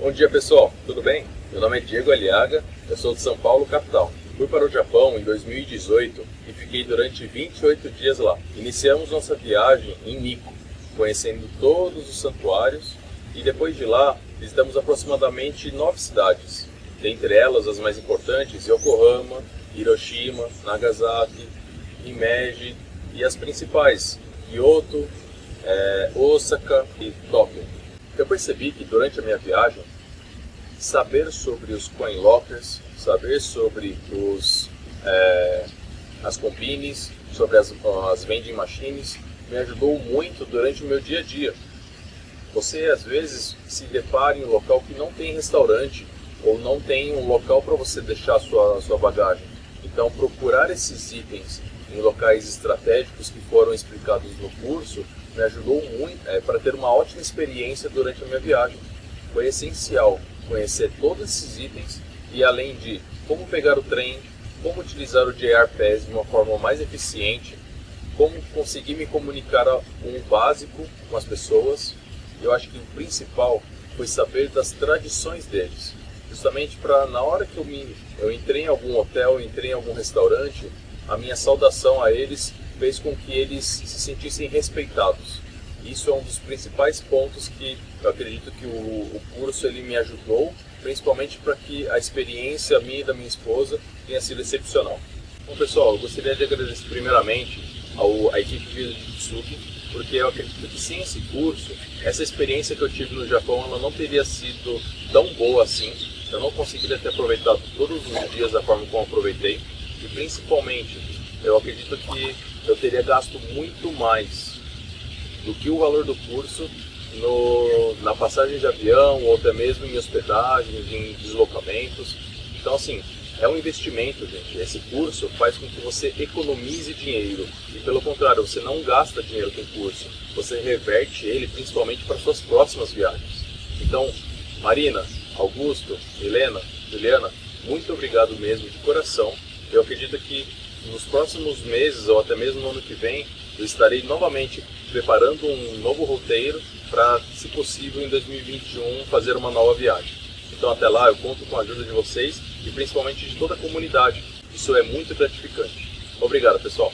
Bom dia pessoal, tudo bem? Meu nome é Diego Aliaga, eu sou de São Paulo, capital. Fui para o Japão em 2018 e fiquei durante 28 dias lá. Iniciamos nossa viagem em Nikko, conhecendo todos os santuários e depois de lá visitamos aproximadamente nove cidades, dentre elas as mais importantes Yokohama, Hiroshima, Nagasaki, Himeji e as principais Kyoto, é, Osaka e Tóquio. Percebi que durante a minha viagem, saber sobre os coin lockers, saber sobre os, é, as combines, sobre as, as vending machines, me ajudou muito durante o meu dia a dia. Você às vezes se depara em um local que não tem restaurante ou não tem um local para você deixar a sua, a sua bagagem. Então procurar esses itens em locais estratégicos que foram explicados no curso me ajudou muito é, para ter uma ótima experiência durante a minha viagem. Foi essencial conhecer todos esses itens e além de como pegar o trem, como utilizar o JR Pass de uma forma mais eficiente, como conseguir me comunicar com o básico com as pessoas. Eu acho que o principal foi saber das tradições deles, justamente para na hora que eu me eu entrei em algum hotel, entrei em algum restaurante, a minha saudação a eles fez com que eles se sentissem respeitados. Isso é um dos principais pontos que eu acredito que o, o curso ele me ajudou, principalmente para que a experiência minha e da minha esposa tenha sido excepcional. Bom pessoal, eu gostaria de agradecer primeiramente ao, à equipe de Tsuki, porque eu acredito que sem esse curso, essa experiência que eu tive no Japão ela não teria sido tão boa assim. Eu não conseguiria ter aproveitado todos os dias da forma como aproveitei e principalmente eu acredito que eu teria gasto muito mais do que o valor do curso no, na passagem de avião ou até mesmo em hospedagens, em deslocamentos. Então assim, é um investimento, gente. Esse curso faz com que você economize dinheiro e pelo contrário, você não gasta dinheiro com o curso, você reverte ele principalmente para suas próximas viagens. Então, Marina, Augusto, Helena, Juliana, muito obrigado mesmo de coração. Eu acredito que nos próximos meses ou até mesmo no ano que vem, eu estarei novamente preparando um novo roteiro para, se possível, em 2021 fazer uma nova viagem. Então até lá eu conto com a ajuda de vocês e principalmente de toda a comunidade. Isso é muito gratificante. Obrigado pessoal!